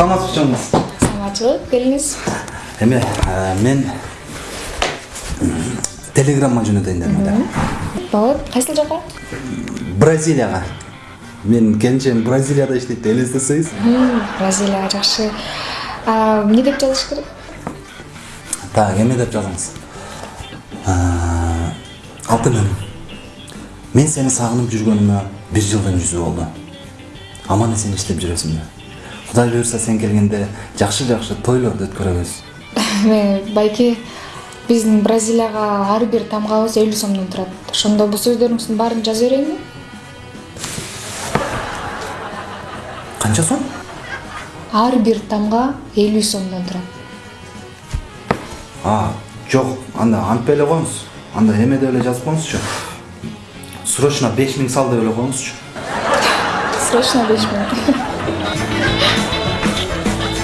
саламатсызбы чоңуз саламатчылык келиңиз эме э, мен телеграмма жөнөтөйүн дедим да. Болот кайсыл жака бразилияга менин келинчегим бразилияда иштейт элестетсеңиз бразилия жакшы эмне деп жазыш керек? Так эме деп жазыңыз. Алтыным мен сени сагынып жүргөнүмө бир жылдын жүзү болду аман эсен иштеп жүрөсүңбү кудай буюрса сен келгенде жакшы жакшы тойлорду өткөрөбүз. Байке биздин бразилияга ар бир тамгабыз элүү сомдон турат. Ошондо бул сөздөрүңүздүн баарын жаза берейинби канча сом? Ар бир тамга элүү сомдон турат. А жок анда антип эле коюңуз. Анда эме деп эле жазып коюңузчу. Срочно беш миң сал деп эле коюңузчу. Срочно беш миң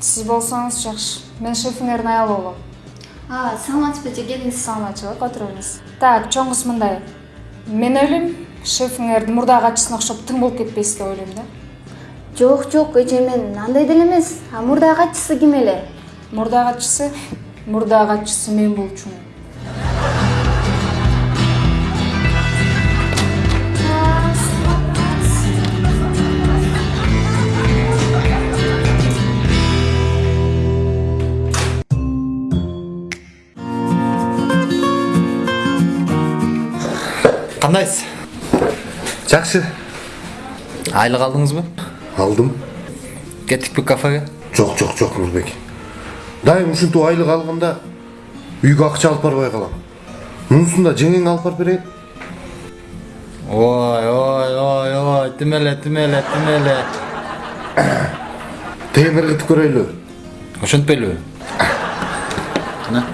сиз болсоңуз жакшы. Мен шефиңердин аялы болом. Саламатсызбы же келиңиз. Саламатчылык отура бериңиз так чоң кыз мындай. Мен ойлойм шефиңер мурдагы катчысына окшоп тың болуп кетпейсиз деп ойлойм да. Жок жок эже мен андай деле эмес. А мурдагы катчысы ким эле? Мурдагы катчысы мурдагы катчысы мен болчумун кандайсыз жакшы айлык алдыңызбы алдым. Кеттикпи кафеге? Жок жок жок нурбек дайым ушинтип айлык алганда үйгө акча алып барбай калам мунусун да жеңең алып барып берейин ой ой ой ой эле тим эле тегин ыргытып көрөйлү ошентпейлиби мына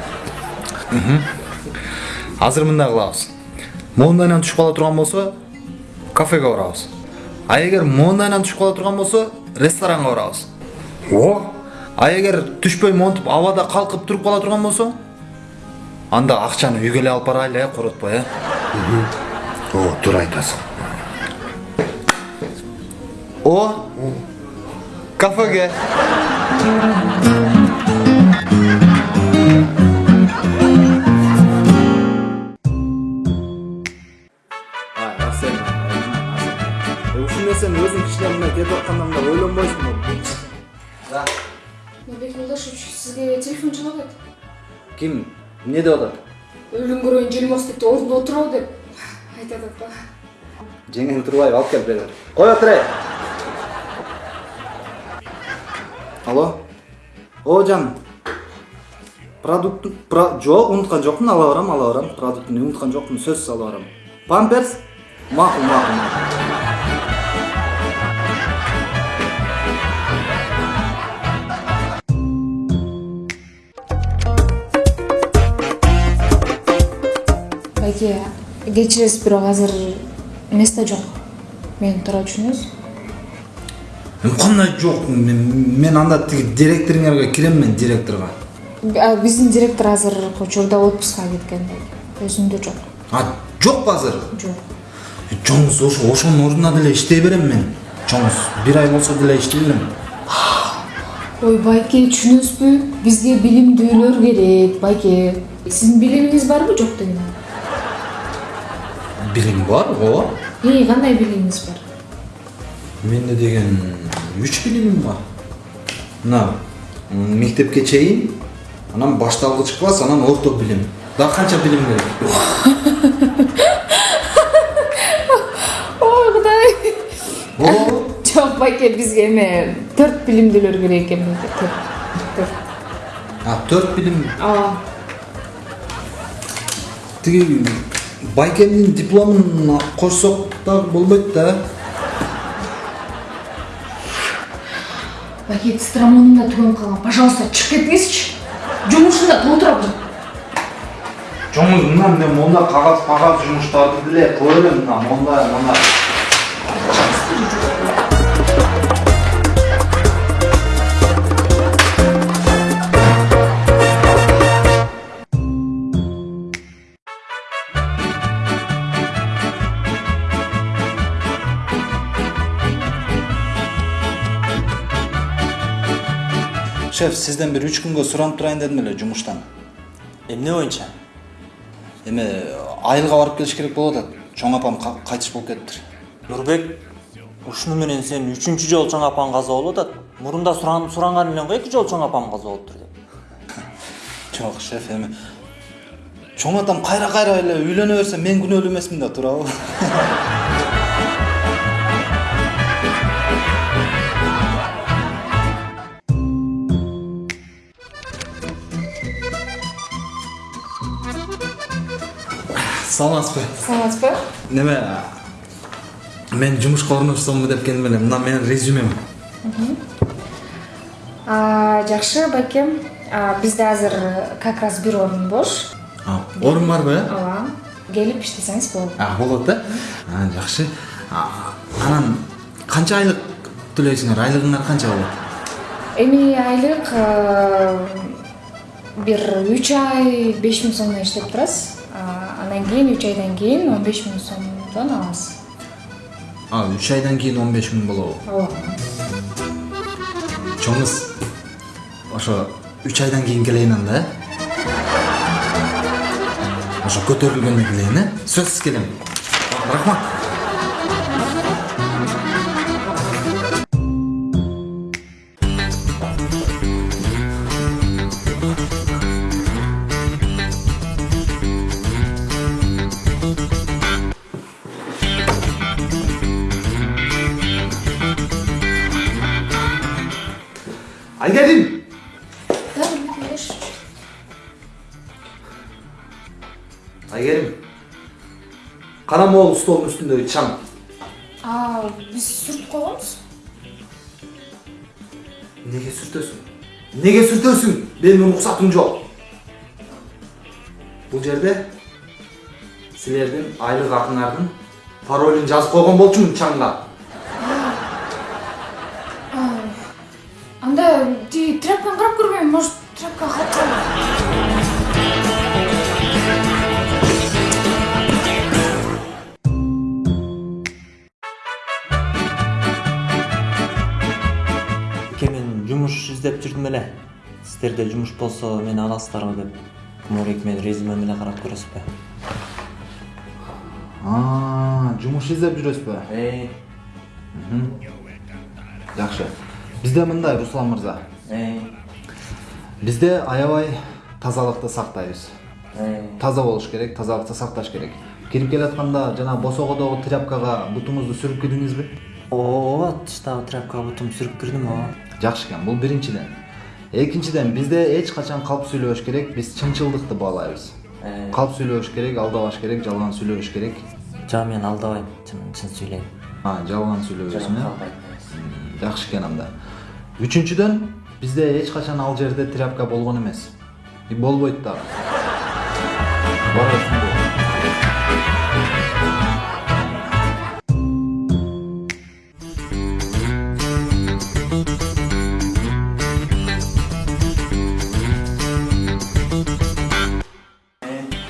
азыр мындай кылабыз моундайынан түшүп кала турган болсо кафеге барабыз а эгер моундайынан түшүп кала турган болсо ресторанга барабыз о а эгер түшпөй монтип абада калкып туруп кала турган болсо анда акчаны үйгө эле алып барайлы э коротпой э о туура айтасың о кафеге сизге телефон чалып атат ким эмне деп атат? Өлүм көрөйүн желмос деп ордунда отурабы деп. Айтып атат да жеңең турбайбы алып кел бери кой отур эй алло. О жаным продукт про... жок унуткан жокмун ала барам ала барам. Продуктуну унуткан жокмун сөзсүз ала барам. Памперс? Макул макул макул. Байке кечиресиз бирок азыр место жок мени туура түшүнөсүз эми кандай жок мен анда тиги директоруңарга кирем мен директорго биздин директор азыркы учурда отпускка кеткен өзүндө жок а жокпу азыр жок чоңуз ошо ошонун ордуна деле иштей берем мен чоңуз бир ай болсо деле иштей берем ой байке түшүнөсүзбү бизге билимдүүлөр керек байке сиздин билимиңиз барбы жок дегем билим бар ооба эй кандай билимиңиз бар менде деген үч билимим бар мына мектепке чейин анан башталгыч класс анан орто билим дагы канча билим керек ой кудай жок байке бизге эме төрт билимдүүлөр керек экен а төрт билим ооба тиги байкемдин дипломун кошсок дагы болбойт да. Байке цитрамоным да түгеніп қалған пожалуйста шығып кетіңізші жұмысында отырып жоңыз мына мен монда кагаз пагаз жумуштарды деле кыла берем мына монда мына шеф сизден бир үч күнгө суранып турайын дедим эле жумуштан эмне боюнча эме айылга барып келиш керек болуп атат чоң апам ка- кайтыш болуп кетиптир нурбек ушуну менен сен үчүнчү жолу чоң апаң каза болуп атат мурунда суранган элең го эки жолу чоң апам каза болуптур деп жок шеф эми чоң атам кайра кайра эле үйлөнө берсе мен күнөөлүү эмесмин да туурабы саламатсызбы саламатсыз ба? Неме мен жумушка орношсомбу деп келдим эле мына менин резюмем. Жакшы байкем бизде азыр как раз бир орун бош орун барбы э ооба келип иштесеңиз болот а болот да? А, жакшы анан канча айлык төлөйсүңөр айлыгыңар канча болот эми айлык э, бир үч ай беш миң сомдон иштеп турасыз. А, андан кийин үч айдан кийин он беш миң сомдон аласыз а үч айдан кийин он беш миң болобу ооба чоңуз ошо үч айдан кийин келейин анда э ошо көтөрүлгөндө келейин э сөзсүз келем рахмат Hadi gelin. Hadi gelin. Karamoğlu stolun üstünde uçan. Aa, biz sürt koyalımız. Nege sürtüyorsun? Nege sürtüyorsun? Benim ruhsatım yok. Bu yerde sizlerden aylık akınlardan parolini yazıp koygan bolçumун çanla. Тиги тряпканы карап көрбөйм может тряпка эке мен жумуш издеп жүрдүм эле сиздерде жумуш болсо мени аласыздарбы деп кумурек менин резюмем эле карап көрөсүзбү жумуш издеп жүрөсүзбү жакшы бизде мындай руслан мырза. Эй бизде аябай тазалыкты сактайбыз. Эй таза болуш керек тазалыкты сакташ керек. Кирип келатканда жана босогодогу тряпкага бутуңузду сүрүп кирдиңизби? Ооба тыштагы тряпкага бутум сүрүп кирдим ооба. Жакшы экен бул биринчиден. Экинчиден бизде эч качан калп сүйлөбөш керек биз чынчылдыкты баалайбыз. Э. калп сүйлөбөш керек алдабаш керек жалган сүйлөбөш керек. Жок мен алдабайм чын чын сүйлөйм. А жалган сүйлөбөйсүң э? Жакшы экен анда. Үчүнчүдөн бизде эч качан ал жерде тряпка болгон эмес и болбойт дагы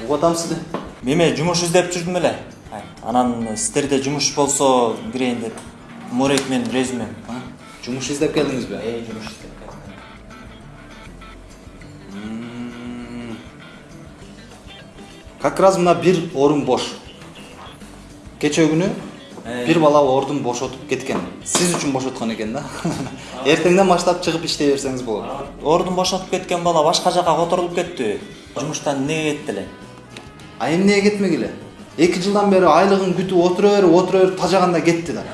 угуп атам сизди эме жумуш издеп жүрдүм эле анан сиздерде жумуш болсо кирейин деп кумурек менин резюмем Жумуш издеп келдиңизби эй жумуш издеп келдим. как раз мына бир орун бош. Кечээ күнү бир бала ордун бошотуп кеткен. Сиз үчүн бошоткон экен да? Эртеңден баштап чыгып иштей берсеңиз болот. Ордун бошотуп кеткен бала башка жака которулуп кеттиби жумуштан эмнеге кетти эле? А эмнеге кетмегиле эки жылдан бери айлыгын күтүп отура берип отура берип тажаганда кетти да.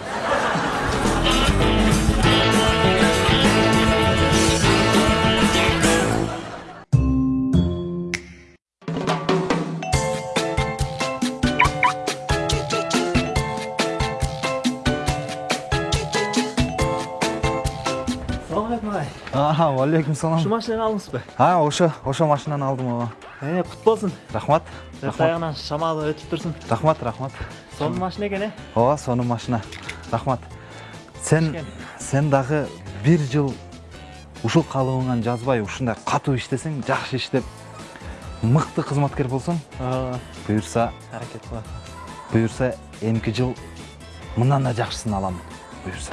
Ага алейкум салам Ушул машинаны алдыңыз ба? а ошо ошо машинаны алдым ооба Э, кут болсун. рахмат Жакта аягынан шамалы өтүп турсун. рахмат рахмат Сонун машина экен, э? ооба сонун машина рахмат сен сен дагы бир жыл ушул калыбыңан жазбай ушундай катуу иштесең жакшы иштеп мыкты кызматкер болсоң буюрса аракет кылат. буюрса эмки жыл мындан да жакшысын аламын буюрса